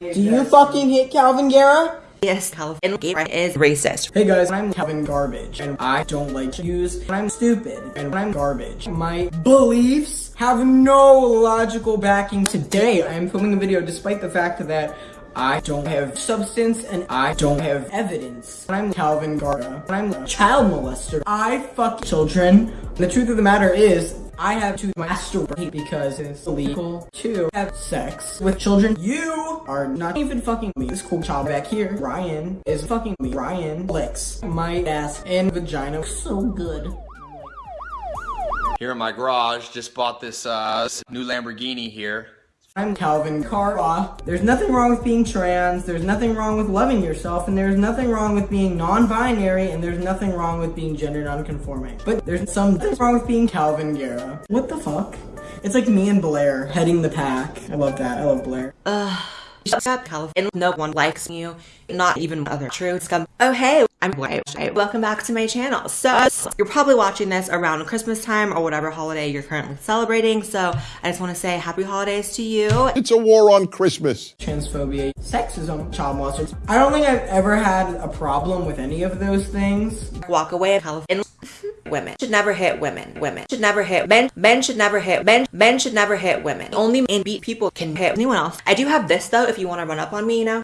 Do you fucking hate Kalvin Garrah? Yes, Kalvin Garrah is racist. Hey guys, I'm Calvin Garbage, and I don't like Jews, and I'm stupid, and I'm garbage. My beliefs have no logical backing. Today, I am filming a video despite the fact that I don't have substance and I don't have evidence. I'm Kalvin Garrah. I'm a child molester. I fuck children. The truth of the matter is, I have to masturbate because it's illegal to have sex with children. You are not even fucking me. This cool child back here, Ryan, is fucking me. Ryan licks my ass and vagina so good. Here in my garage, just bought this uh, new Lamborghini here. I'm Calvin Carla. There's nothing wrong with being trans, there's nothing wrong with loving yourself, and there's nothing wrong with being non-binary, and there's nothing wrong with being gender non-conforming. But there's something wrong with being Kalvin Garrah. What the fuck? It's like me and Blair heading the pack. I love that. I love Blair. Ugh. Shut up, Calvin. No one likes you. Not even other true scum. Oh, hey, I'm white. Welcome back to my channel. So, you're probably watching this around Christmas time or whatever holiday you're currently celebrating. So, I just want to say happy holidays to you. It's a war on Christmas. Transphobia, sexism, child molesters. I don't think I've ever had a problem with any of those things. Walk away, Kalvin women. Should never hit women women. Should never hit men. Men should never hit men. Men should never hit women. Only enby people can hit anyone else. I do have this though if you want to run up on me you know?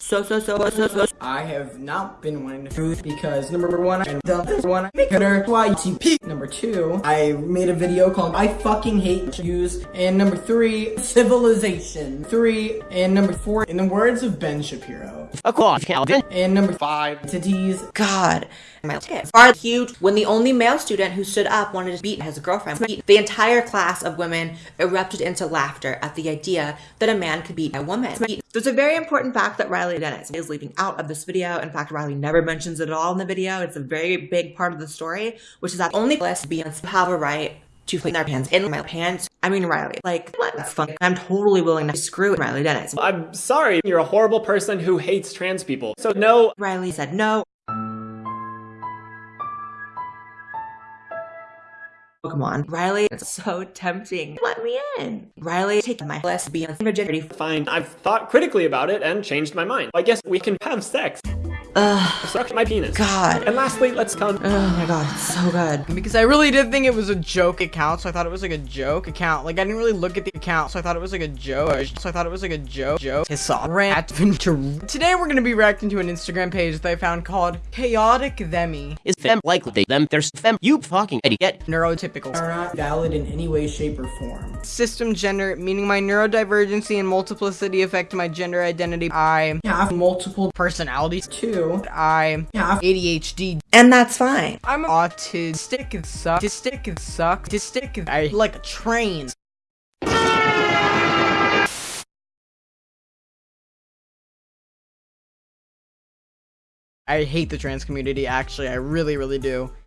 So so so so so i have not been wanting to truth because number one and the this one i make her YTP. number two i made a video called i fucking hate jews. And number three civilization. Three and number four in the words of ben shapiro. Of course calvin. And number five entities god. My tits are huge when the only male student who stood up wanted to beat his girlfriend. The entire class of women erupted into laughter at the idea that a man could beat a woman. There's a very important fact that Riley Dennis is leaving out of this video. In fact, Riley never mentions it at all in the video. It's a very big part of the story, which is that only lesbians have a right to put their pants in my pants. I mean, Riley, like, that's funny. I'm totally willing to screw Riley Dennis. I'm sorry, you're a horrible person who hates trans people. So no. Riley said no. Come on, Riley, it's so tempting. Let me in. Riley, take my lesbian virginity. Fine, I've thought critically about it and changed my mind. I guess we can have sex. Ugh. Suck my penis. God. And lastly, let's come. Oh my god, it's so good. Because I really did think it was a joke account, so I thought it was like a joke account. Like I didn't really look at the account, so I thought it was like a joke. So I thought it was like a joke. Joke. His rant. Today we're gonna be reacting to an Instagram page that I found called Chaotic Themi. Is fem like they them? There's fem. You fucking idiot. Neurotypical. Are not valid in any way, shape, or form. System gender, meaning my neurodivergency and multiplicity affect my gender identity. I have multiple personalities. Two. I have ADHD. And that's fine. I'm autistic, and suck, autistic, and suck, autistic, I like a train. I hate the trans community, actually, I really, really do.